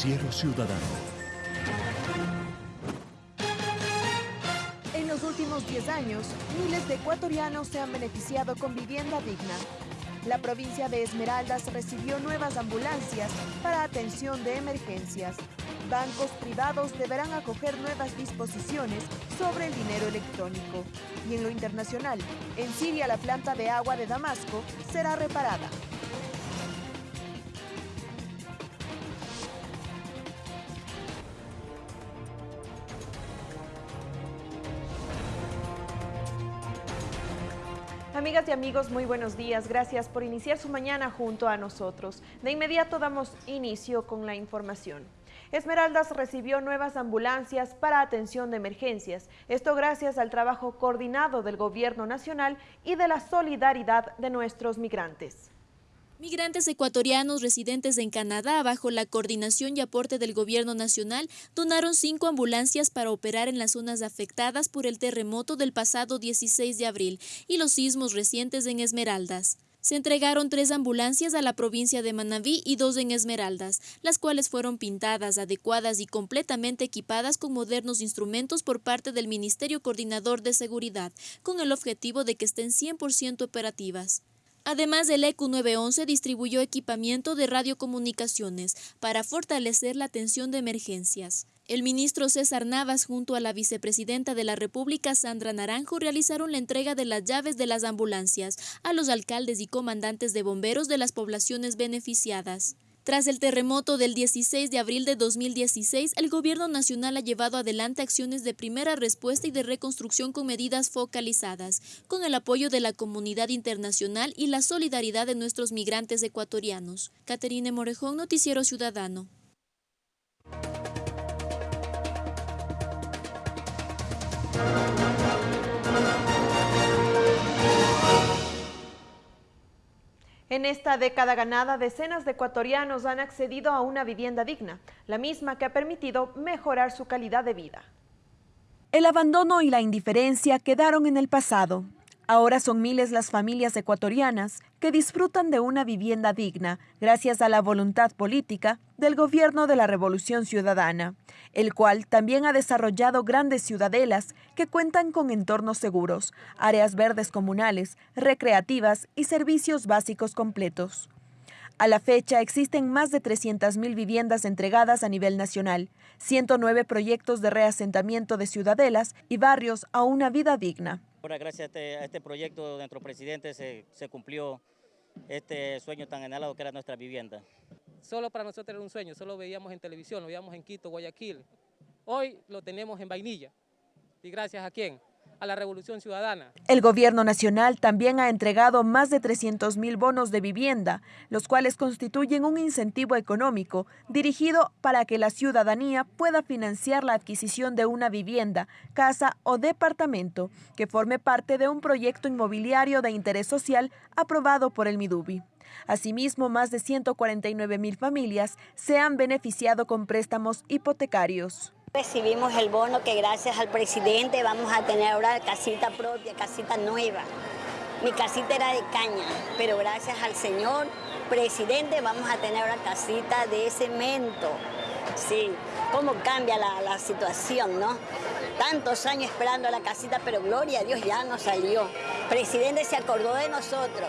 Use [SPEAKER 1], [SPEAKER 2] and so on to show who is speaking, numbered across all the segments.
[SPEAKER 1] Noticiero Ciudadano.
[SPEAKER 2] En los últimos 10 años, miles de ecuatorianos se han beneficiado con vivienda digna. La provincia de Esmeraldas recibió nuevas ambulancias para atención de emergencias. Bancos privados deberán acoger nuevas disposiciones sobre el dinero electrónico. Y en lo internacional, en Siria la planta de agua de Damasco será reparada. Amigas y amigos, muy buenos días. Gracias por iniciar su mañana junto a nosotros. De inmediato damos inicio con la información. Esmeraldas recibió nuevas ambulancias para atención de emergencias. Esto gracias al trabajo coordinado del Gobierno Nacional y de la solidaridad de nuestros migrantes.
[SPEAKER 3] Migrantes ecuatorianos residentes en Canadá, bajo la coordinación y aporte del Gobierno Nacional, donaron cinco ambulancias para operar en las zonas afectadas por el terremoto del pasado 16 de abril y los sismos recientes en Esmeraldas. Se entregaron tres ambulancias a la provincia de Manabí y dos en Esmeraldas, las cuales fueron pintadas, adecuadas y completamente equipadas con modernos instrumentos por parte del Ministerio Coordinador de Seguridad, con el objetivo de que estén 100% operativas. Además, el ECU 911 distribuyó equipamiento de radiocomunicaciones para fortalecer la atención de emergencias. El ministro César Navas junto a la vicepresidenta de la República Sandra Naranjo realizaron la entrega de las llaves de las ambulancias a los alcaldes y comandantes de bomberos de las poblaciones beneficiadas. Tras el terremoto del 16 de abril de 2016, el Gobierno Nacional ha llevado adelante acciones de primera respuesta y de reconstrucción con medidas focalizadas, con el apoyo de la comunidad internacional y la solidaridad de nuestros migrantes ecuatorianos. Caterine Morejón, Noticiero Ciudadano.
[SPEAKER 2] En esta década ganada, decenas de ecuatorianos han accedido a una vivienda digna, la misma que ha permitido mejorar su calidad de vida. El abandono y la indiferencia quedaron en el pasado. Ahora son miles las familias ecuatorianas que disfrutan de una vivienda digna gracias a la voluntad política del gobierno de la Revolución Ciudadana, el cual también ha desarrollado grandes ciudadelas que cuentan con entornos seguros, áreas verdes comunales, recreativas y servicios básicos completos. A la fecha existen más de 300.000 viviendas entregadas a nivel nacional, 109 proyectos de reasentamiento de ciudadelas y barrios a una vida digna.
[SPEAKER 4] Ahora, gracias este, a este, proyecto de nuestro presidente se, se, cumplió este sueño tan anhelado que era nuestra vivienda.
[SPEAKER 5] Solo para nosotros era un sueño, solo veíamos en televisión, lo veíamos en Quito, Guayaquil. Hoy lo tenemos en Vainilla. ¿Y gracias a quién? A la Revolución Ciudadana.
[SPEAKER 2] El gobierno nacional también ha entregado más de 300 mil bonos de vivienda, los cuales constituyen un incentivo económico dirigido para que la ciudadanía pueda financiar la adquisición de una vivienda, casa o departamento que forme parte de un proyecto inmobiliario de interés social aprobado por el MIDUBI. Asimismo, más de 149 mil familias se han beneficiado con préstamos hipotecarios.
[SPEAKER 6] Recibimos el bono que gracias al presidente vamos a tener ahora casita propia, casita nueva. Mi casita era de caña, pero gracias al señor presidente vamos a tener ahora casita de cemento. Sí, cómo cambia la, la situación, ¿no? Tantos años esperando la casita, pero gloria a Dios ya nos salió. Presidente se acordó de nosotros.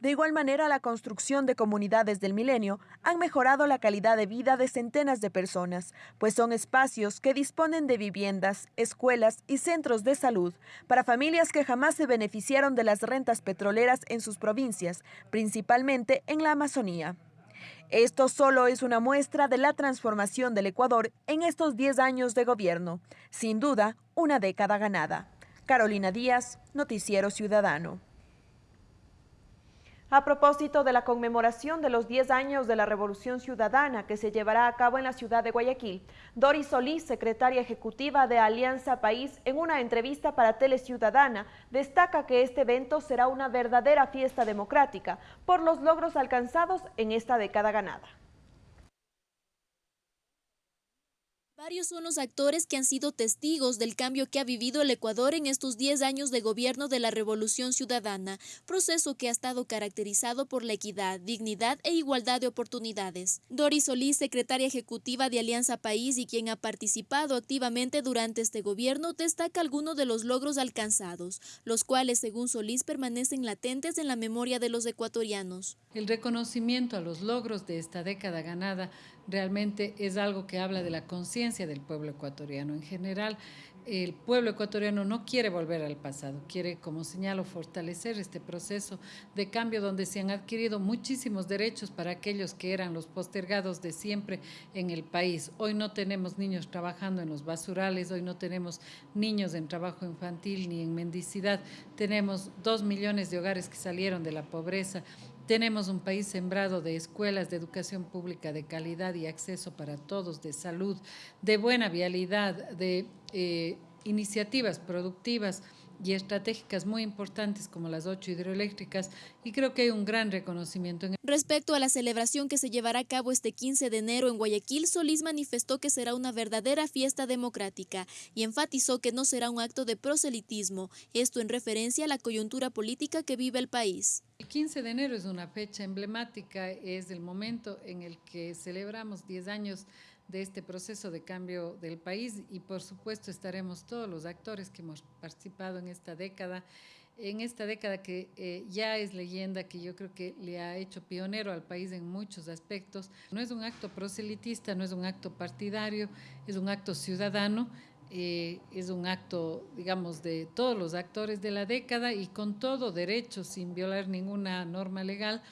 [SPEAKER 6] De igual manera, la construcción de comunidades del milenio han mejorado la calidad de vida de centenas de personas, pues son espacios que disponen de viviendas, escuelas y centros de salud para familias que jamás se beneficiaron de las rentas petroleras en sus provincias, principalmente en la Amazonía. Esto solo es una muestra de la transformación del Ecuador en estos 10 años de gobierno. Sin duda, una década ganada. Carolina Díaz, Noticiero Ciudadano. A propósito de la conmemoración de los 10 años de la Revolución Ciudadana que se llevará a cabo en la ciudad de Guayaquil, Doris Solís, secretaria ejecutiva de Alianza País, en una entrevista para Teleciudadana, destaca que este evento será una verdadera fiesta democrática por los logros alcanzados en esta década ganada.
[SPEAKER 3] Varios son los actores que han sido testigos del cambio que ha vivido el Ecuador en estos 10 años de gobierno de la Revolución Ciudadana, proceso que ha estado caracterizado por la equidad, dignidad e igualdad de oportunidades. Doris Solís, secretaria ejecutiva de Alianza País y quien ha participado activamente durante este gobierno, destaca algunos de los logros alcanzados, los cuales, según Solís, permanecen latentes en la memoria de los ecuatorianos.
[SPEAKER 1] El reconocimiento a los logros de esta década ganada realmente es algo que habla de la conciencia del pueblo ecuatoriano. En general, el pueblo ecuatoriano no quiere volver al pasado, quiere, como señalo, fortalecer este proceso de cambio donde se han adquirido muchísimos derechos para aquellos que eran los postergados de siempre en el país. Hoy no tenemos niños trabajando en los basurales, hoy no tenemos niños en trabajo infantil ni en mendicidad, tenemos dos millones de hogares que salieron de la pobreza, tenemos un país sembrado de escuelas de educación pública de calidad y acceso para todos, de salud, de buena vialidad, de eh, iniciativas productivas y estratégicas muy importantes como las ocho hidroeléctricas y creo que hay un gran reconocimiento.
[SPEAKER 3] Respecto a la celebración que se llevará a cabo este 15 de enero en Guayaquil, Solís manifestó que será una verdadera fiesta democrática y enfatizó que no será un acto de proselitismo, esto en referencia a la coyuntura política que vive el país.
[SPEAKER 1] El 15 de enero es una fecha emblemática, es el momento en el que celebramos 10 años de este proceso de cambio del país y por supuesto estaremos todos los actores que hemos participado en esta década, en esta década que eh, ya es leyenda, que yo creo que le ha hecho pionero al país en muchos aspectos. No es un acto proselitista, no es un acto partidario, es un acto ciudadano, eh, es un acto, digamos, de todos los actores de la década y con todo derecho, sin violar ninguna norma legal,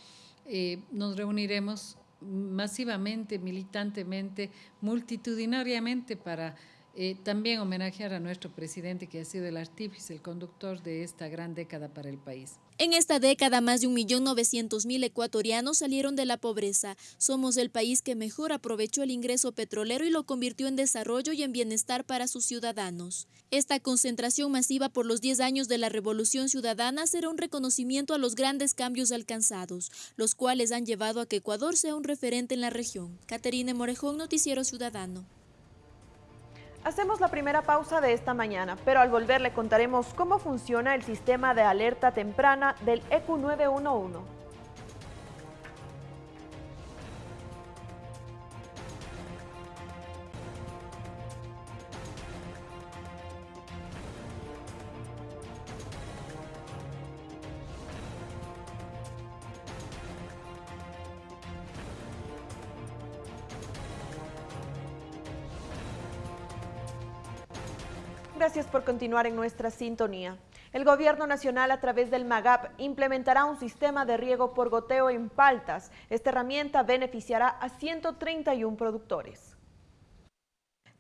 [SPEAKER 1] eh, nos reuniremos masivamente, militantemente, multitudinariamente para eh, también homenajear a nuestro presidente que ha sido el artífice, el conductor de esta gran década para el país.
[SPEAKER 3] En esta década, más de 1.900.000 ecuatorianos salieron de la pobreza. Somos el país que mejor aprovechó el ingreso petrolero y lo convirtió en desarrollo y en bienestar para sus ciudadanos. Esta concentración masiva por los 10 años de la Revolución Ciudadana será un reconocimiento a los grandes cambios alcanzados, los cuales han llevado a que Ecuador sea un referente en la región. Caterine Morejón, Noticiero Ciudadano.
[SPEAKER 2] Hacemos la primera pausa de esta mañana, pero al volver le contaremos cómo funciona el sistema de alerta temprana del EQ911. Gracias por continuar en nuestra sintonía. El Gobierno Nacional a través del MAGAP implementará un sistema de riego por goteo en paltas. Esta herramienta beneficiará a 131 productores.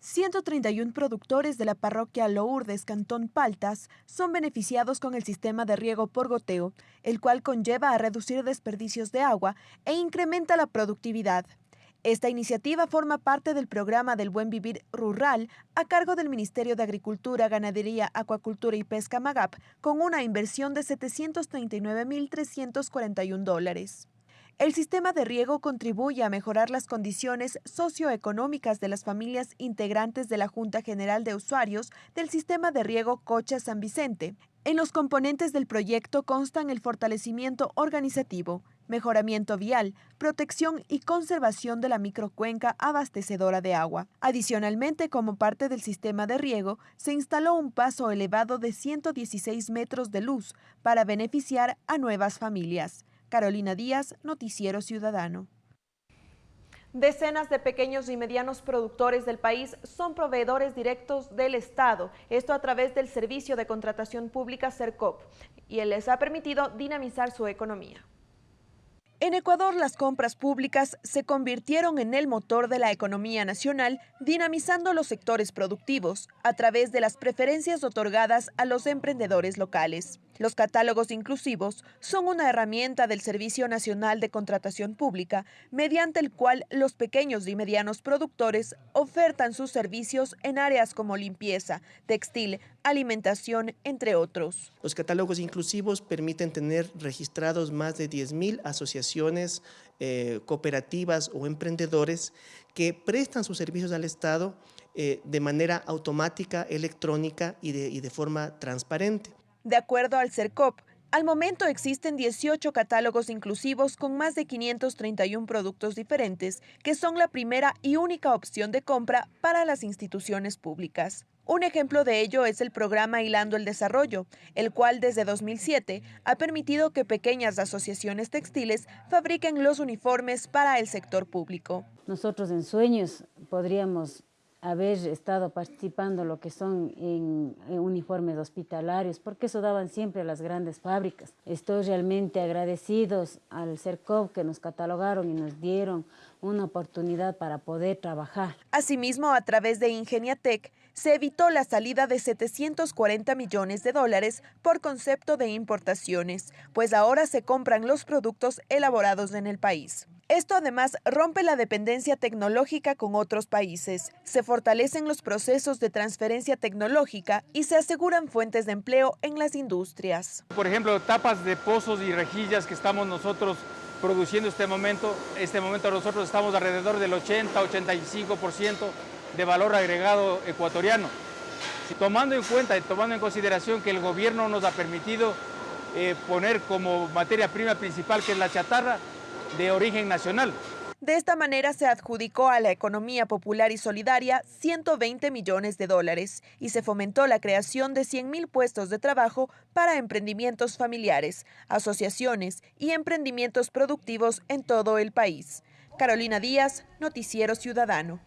[SPEAKER 2] 131 productores de la parroquia Lourdes, Cantón Paltas, son beneficiados con el sistema de riego por goteo, el cual conlleva a reducir desperdicios de agua e incrementa la productividad. Esta iniciativa forma parte del programa del Buen Vivir Rural a cargo del Ministerio de Agricultura, Ganadería, Acuacultura y Pesca MAGAP con una inversión de 739.341 dólares. El sistema de riego contribuye a mejorar las condiciones socioeconómicas de las familias integrantes de la Junta General de Usuarios del Sistema de Riego Cocha San Vicente. En los componentes del proyecto constan el fortalecimiento organizativo, mejoramiento vial, protección y conservación de la microcuenca abastecedora de agua. Adicionalmente, como parte del sistema de riego, se instaló un paso elevado de 116 metros de luz para beneficiar a nuevas familias. Carolina Díaz, Noticiero Ciudadano. Decenas de pequeños y medianos productores del país son proveedores directos del Estado, esto a través del Servicio de Contratación Pública CERCOP, y él les ha permitido dinamizar su economía. En Ecuador, las compras públicas se convirtieron en el motor de la economía nacional, dinamizando los sectores productivos a través de las preferencias otorgadas a los emprendedores locales. Los catálogos inclusivos son una herramienta del Servicio Nacional de Contratación Pública, mediante el cual los pequeños y medianos productores ofertan sus servicios en áreas como limpieza, textil, alimentación, entre otros.
[SPEAKER 7] Los catálogos inclusivos permiten tener registrados más de 10.000 asociaciones, eh, cooperativas o emprendedores que prestan sus servicios al Estado eh, de manera automática, electrónica y de, y de forma transparente.
[SPEAKER 2] De acuerdo al CERCOP, al momento existen 18 catálogos inclusivos con más de 531 productos diferentes, que son la primera y única opción de compra para las instituciones públicas. Un ejemplo de ello es el programa Hilando el Desarrollo, el cual desde 2007 ha permitido que pequeñas asociaciones textiles fabriquen los uniformes para el sector público.
[SPEAKER 8] Nosotros en Sueños podríamos haber estado participando lo que son en, uniformes hospitalarios, porque eso daban siempre las grandes fábricas. Estoy realmente agradecidos al CERCOV que nos catalogaron y nos dieron una oportunidad para poder trabajar.
[SPEAKER 2] Asimismo, a través de Ingeniatec, se evitó la salida de 740 millones de dólares por concepto de importaciones, pues ahora se compran los productos elaborados en el país. Esto además rompe la dependencia tecnológica con otros países, se fortalecen los procesos de transferencia tecnológica y se aseguran fuentes de empleo en las industrias.
[SPEAKER 9] Por ejemplo, tapas de pozos y rejillas que estamos nosotros produciendo este momento. Este momento nosotros estamos alrededor del 80-85% de valor agregado ecuatoriano. Tomando en cuenta y tomando en consideración que el gobierno nos ha permitido eh, poner como materia prima principal, que es la chatarra, de origen nacional.
[SPEAKER 2] De esta manera se adjudicó a la economía popular y solidaria 120 millones de dólares y se fomentó la creación de 100 mil puestos de trabajo para emprendimientos familiares, asociaciones y emprendimientos productivos en todo el país. Carolina Díaz, Noticiero Ciudadano.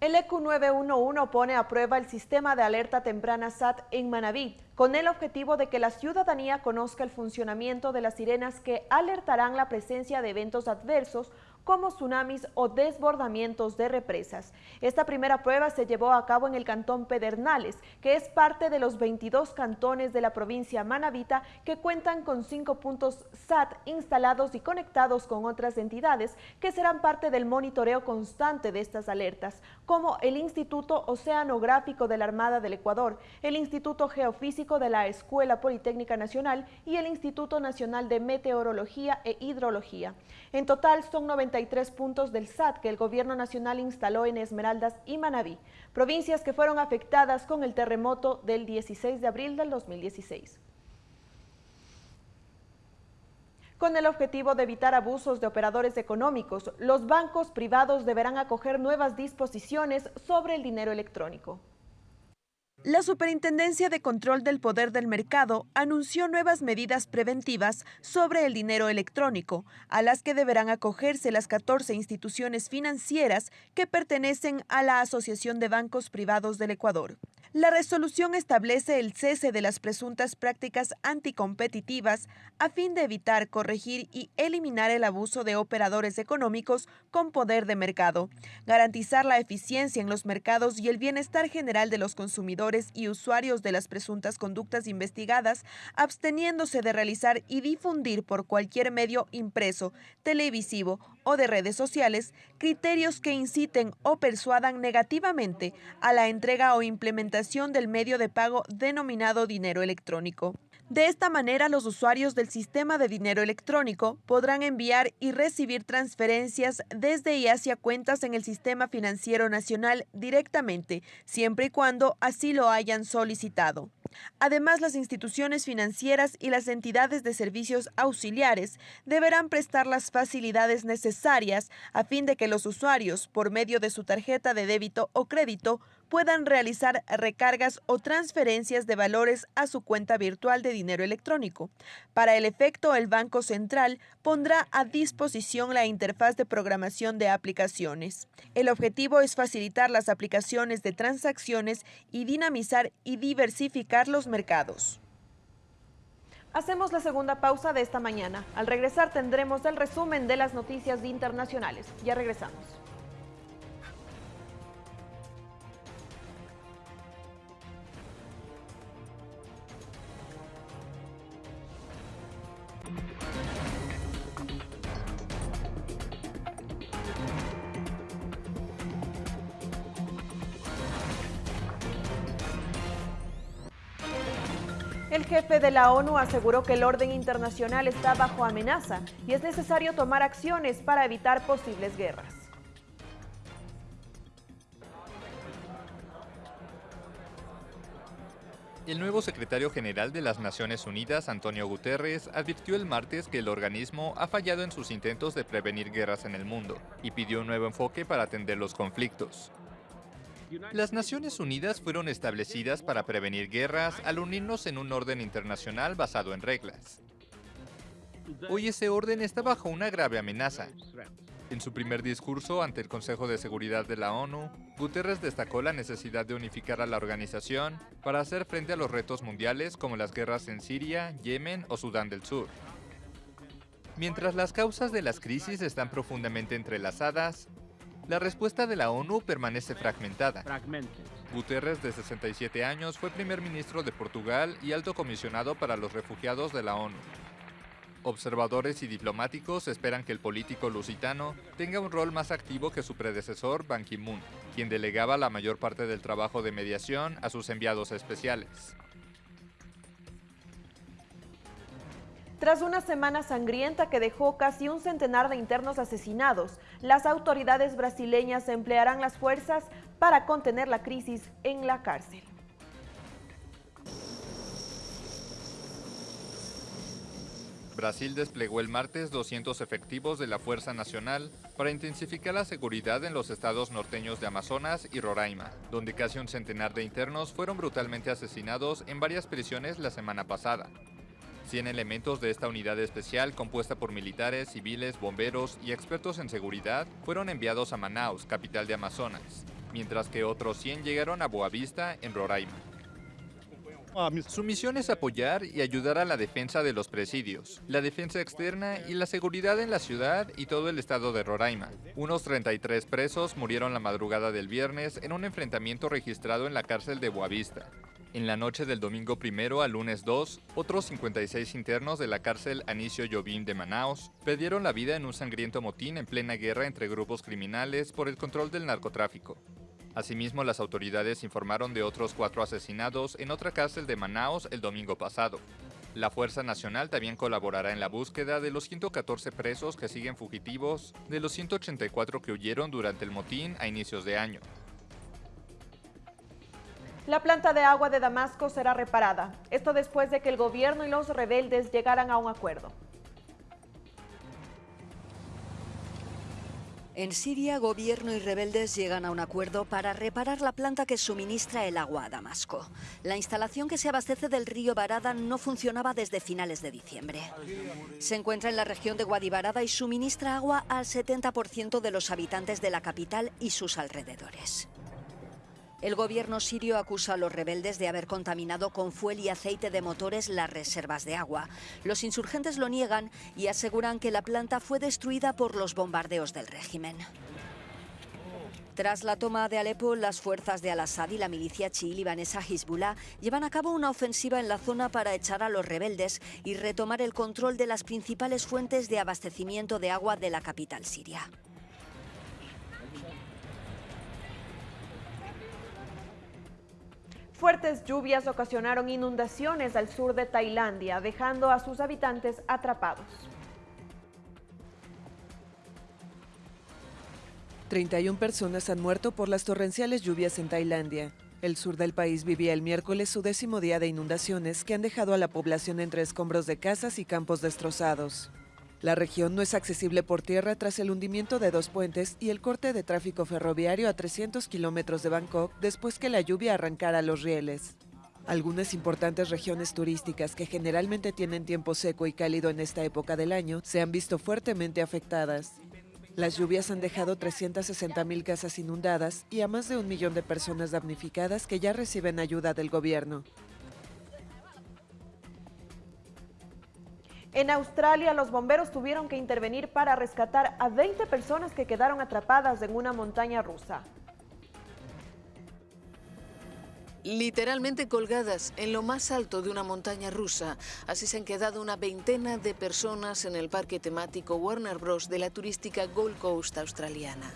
[SPEAKER 2] El EQ 911 pone a prueba el sistema de alerta temprana SAT en Manabí, con el objetivo de que la ciudadanía conozca el funcionamiento de las sirenas que alertarán la presencia de eventos adversos como tsunamis o desbordamientos de represas. Esta primera prueba se llevó a cabo en el cantón Pedernales, que es parte de los 22 cantones de la provincia Manabita que cuentan con cinco puntos SAT instalados y conectados con otras entidades que serán parte del monitoreo constante de estas alertas, como el Instituto Oceanográfico de la Armada del Ecuador, el Instituto Geofísico de la Escuela Politécnica Nacional y el Instituto Nacional de Meteorología e Hidrología. En total son 93 puntos del SAT que el gobierno nacional instaló en Esmeraldas y Manabí, provincias que fueron afectadas con el terremoto del 16 de abril del 2016. Con el objetivo de evitar abusos de operadores económicos, los bancos privados deberán acoger nuevas disposiciones sobre el dinero electrónico. La Superintendencia de Control del Poder del Mercado anunció nuevas medidas preventivas sobre el dinero electrónico, a las que deberán acogerse las 14 instituciones financieras que pertenecen a la Asociación de Bancos Privados del Ecuador. La resolución establece el cese de las presuntas prácticas anticompetitivas a fin de evitar, corregir y eliminar el abuso de operadores económicos con poder de mercado, garantizar la eficiencia en los mercados y el bienestar general de los consumidores y usuarios de las presuntas conductas investigadas, absteniéndose de realizar y difundir por cualquier medio impreso, televisivo o de redes sociales criterios que inciten o persuadan negativamente a la entrega o implementación del medio de pago denominado dinero electrónico. De esta manera, los usuarios del sistema de dinero electrónico podrán enviar y recibir transferencias desde y hacia cuentas en el sistema financiero nacional directamente, siempre y cuando así lo hayan solicitado. Además, las instituciones financieras y las entidades de servicios auxiliares deberán prestar las facilidades necesarias a fin de que los usuarios, por medio de su tarjeta de débito o crédito, puedan realizar recargas o transferencias de valores a su cuenta virtual de dinero electrónico. Para el efecto, el Banco Central pondrá a disposición la interfaz de programación de aplicaciones. El objetivo es facilitar las aplicaciones de transacciones y dinamizar y diversificar los mercados. Hacemos la segunda pausa de esta mañana. Al regresar tendremos el resumen de las noticias internacionales. Ya regresamos. El jefe de la ONU aseguró que el orden internacional está bajo amenaza y es necesario tomar acciones para evitar posibles guerras.
[SPEAKER 10] El nuevo secretario general de las Naciones Unidas, Antonio Guterres, advirtió el martes que el organismo ha fallado en sus intentos de prevenir guerras en el mundo y pidió un nuevo enfoque para atender los conflictos. Las Naciones Unidas fueron establecidas para prevenir guerras al unirnos en un orden internacional basado en reglas. Hoy ese orden está bajo una grave amenaza. En su primer discurso ante el Consejo de Seguridad de la ONU, Guterres destacó la necesidad de unificar a la organización para hacer frente a los retos mundiales como las guerras en Siria, Yemen o Sudán del Sur. Mientras las causas de las crisis están profundamente entrelazadas, la respuesta de la ONU permanece fragmentada. Guterres, de 67 años, fue primer ministro de Portugal y alto comisionado para los refugiados de la ONU. Observadores y diplomáticos esperan que el político lusitano tenga un rol más activo que su predecesor Ban Ki-moon, quien delegaba la mayor parte del trabajo de mediación a sus enviados especiales.
[SPEAKER 2] Tras una semana sangrienta que dejó casi un centenar de internos asesinados, las autoridades brasileñas emplearán las fuerzas para contener la crisis en la cárcel.
[SPEAKER 10] Brasil desplegó el martes 200 efectivos de la Fuerza Nacional para intensificar la seguridad en los estados norteños de Amazonas y Roraima, donde casi un centenar de internos fueron brutalmente asesinados en varias prisiones la semana pasada. 100 elementos de esta unidad especial, compuesta por militares, civiles, bomberos y expertos en seguridad, fueron enviados a Manaus, capital de Amazonas, mientras que otros 100 llegaron a Boavista, en Roraima. Su misión es apoyar y ayudar a la defensa de los presidios, la defensa externa y la seguridad en la ciudad y todo el estado de Roraima. Unos 33 presos murieron la madrugada del viernes en un enfrentamiento registrado en la cárcel de Boavista. En la noche del domingo primero al lunes 2, otros 56 internos de la cárcel Anicio Jobim de Manaus perdieron la vida en un sangriento motín en plena guerra entre grupos criminales por el control del narcotráfico. Asimismo, las autoridades informaron de otros cuatro asesinados en otra cárcel de Manaus el domingo pasado. La Fuerza Nacional también colaborará en la búsqueda de los 114 presos que siguen fugitivos de los 184 que huyeron durante el motín a inicios de año.
[SPEAKER 2] La planta de agua de Damasco será reparada. Esto después de que el gobierno y los rebeldes llegaran a un acuerdo.
[SPEAKER 11] En Siria, gobierno y rebeldes llegan a un acuerdo para reparar la planta que suministra el agua a Damasco. La instalación que se abastece del río Barada no funcionaba desde finales de diciembre. Se encuentra en la región de Guadibarada y suministra agua al 70% de los habitantes de la capital y sus alrededores. El gobierno sirio acusa a los rebeldes de haber contaminado con fuel y aceite de motores las reservas de agua. Los insurgentes lo niegan y aseguran que la planta fue destruida por los bombardeos del régimen. Tras la toma de Alepo, las fuerzas de Al-Assad y la milicia chií libanesa Hezbollah llevan a cabo una ofensiva en la zona para echar a los rebeldes y retomar el control de las principales fuentes de abastecimiento de agua de la capital siria.
[SPEAKER 2] Fuertes lluvias ocasionaron inundaciones al sur de Tailandia, dejando a sus habitantes atrapados.
[SPEAKER 12] 31 personas han muerto por las torrenciales lluvias en Tailandia. El sur del país vivía el miércoles su décimo día de inundaciones que han dejado a la población entre escombros de casas y campos destrozados. La región no es accesible por tierra tras el hundimiento de dos puentes y el corte de tráfico ferroviario a 300 kilómetros de Bangkok después que la lluvia arrancara los rieles. Algunas importantes regiones turísticas que generalmente tienen tiempo seco y cálido en esta época del año se han visto fuertemente afectadas. Las lluvias han dejado 360 mil casas inundadas y a más de un millón de personas damnificadas que ya reciben ayuda del gobierno.
[SPEAKER 2] En Australia, los bomberos tuvieron que intervenir para rescatar a 20 personas que quedaron atrapadas en una montaña rusa.
[SPEAKER 13] Literalmente colgadas en lo más alto de una montaña rusa. Así se han quedado una veintena de personas en el parque temático Warner Bros. de la turística Gold Coast australiana.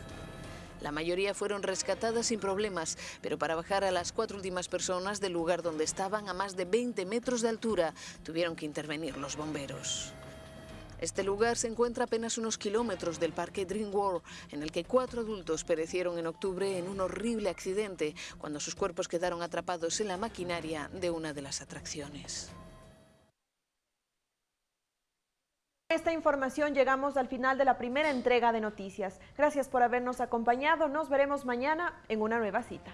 [SPEAKER 13] La mayoría fueron rescatadas sin problemas, pero para bajar a las cuatro últimas personas del lugar donde estaban a más de 20 metros de altura, tuvieron que intervenir los bomberos. Este lugar se encuentra apenas unos kilómetros del parque Dream World, en el que cuatro adultos perecieron en octubre en un horrible accidente cuando sus cuerpos quedaron atrapados en la maquinaria de una de las atracciones.
[SPEAKER 2] Esta información llegamos al final de la primera entrega de noticias. Gracias por habernos acompañado. Nos veremos mañana en una nueva cita.